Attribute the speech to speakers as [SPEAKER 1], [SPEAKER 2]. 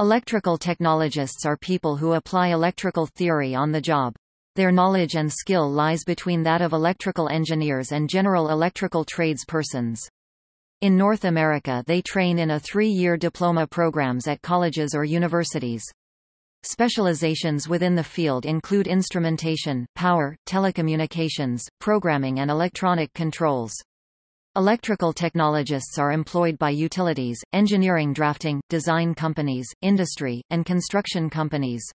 [SPEAKER 1] Electrical technologists are people who apply electrical theory on the job. Their knowledge and skill lies between that of electrical engineers and general electrical trades persons. In North America they train in a three-year diploma programs at colleges or universities. Specializations within the field include instrumentation, power, telecommunications, programming and electronic controls. Electrical technologists are employed by utilities, engineering drafting, design companies, industry, and construction companies.